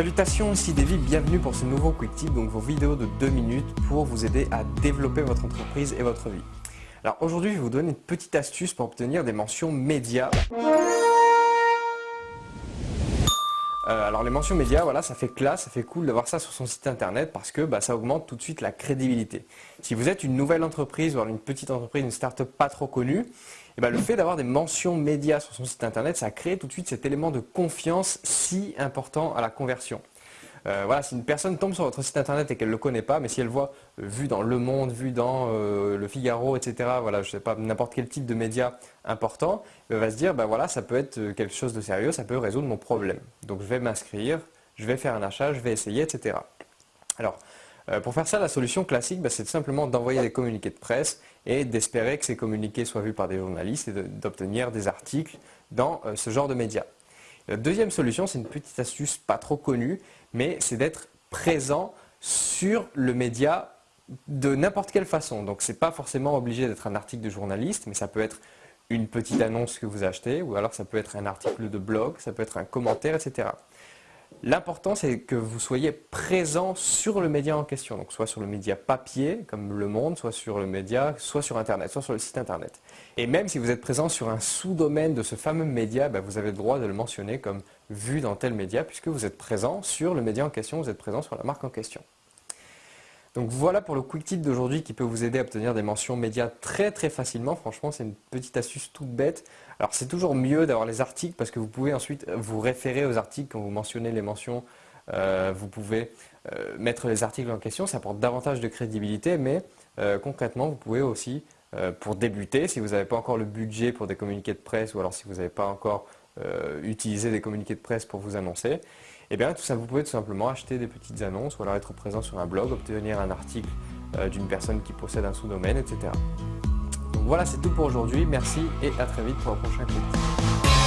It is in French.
Salutations, ici David, bienvenue pour ce nouveau Quick Tip, donc vos vidéos de 2 minutes pour vous aider à développer votre entreprise et votre vie. Alors aujourd'hui, je vais vous donner une petite astuce pour obtenir des mentions médias. Euh, alors les mentions médias, voilà, ça fait classe, ça fait cool d'avoir ça sur son site internet parce que bah, ça augmente tout de suite la crédibilité. Si vous êtes une nouvelle entreprise, voire une petite entreprise, une start-up pas trop connue, et bah, le fait d'avoir des mentions médias sur son site internet, ça crée tout de suite cet élément de confiance si important à la conversion. Euh, voilà, si une personne tombe sur votre site internet et qu'elle ne le connaît pas, mais si elle voit euh, vu dans Le Monde, vu dans euh, Le Figaro, etc., voilà, je sais pas, n'importe quel type de média important, elle va se dire, ben voilà, ça peut être quelque chose de sérieux, ça peut résoudre mon problème. Donc je vais m'inscrire, je vais faire un achat, je vais essayer, etc. Alors, pour faire ça, la solution classique, ben, c'est simplement d'envoyer des communiqués de presse et d'espérer que ces communiqués soient vus par des journalistes et d'obtenir des articles dans ce genre de médias. Deuxième solution, c'est une petite astuce pas trop connue, mais c'est d'être présent sur le média de n'importe quelle façon. Donc ce n'est pas forcément obligé d'être un article de journaliste, mais ça peut être une petite annonce que vous achetez, ou alors ça peut être un article de blog, ça peut être un commentaire, etc. L'important, c'est que vous soyez présent sur le média en question, donc soit sur le média papier, comme Le Monde, soit sur le média, soit sur Internet, soit sur le site Internet. Et même si vous êtes présent sur un sous-domaine de ce fameux média, bah, vous avez le droit de le mentionner comme vu dans tel média, puisque vous êtes présent sur le média en question, vous êtes présent sur la marque en question. Donc voilà pour le quick tip d'aujourd'hui qui peut vous aider à obtenir des mentions médias très très facilement. Franchement, c'est une petite astuce toute bête. Alors c'est toujours mieux d'avoir les articles parce que vous pouvez ensuite vous référer aux articles quand vous mentionnez les mentions. Euh, vous pouvez euh, mettre les articles en question, ça apporte davantage de crédibilité, mais euh, concrètement, vous pouvez aussi, pour débuter, si vous n'avez pas encore le budget pour des communiqués de presse ou alors si vous n'avez pas encore utilisé des communiqués de presse pour vous annoncer, et eh bien tout ça, vous pouvez tout simplement acheter des petites annonces ou alors être présent sur un blog, obtenir un article euh, d'une personne qui possède un sous-domaine, etc. Donc voilà, c'est tout pour aujourd'hui. Merci et à très vite pour un prochain clip.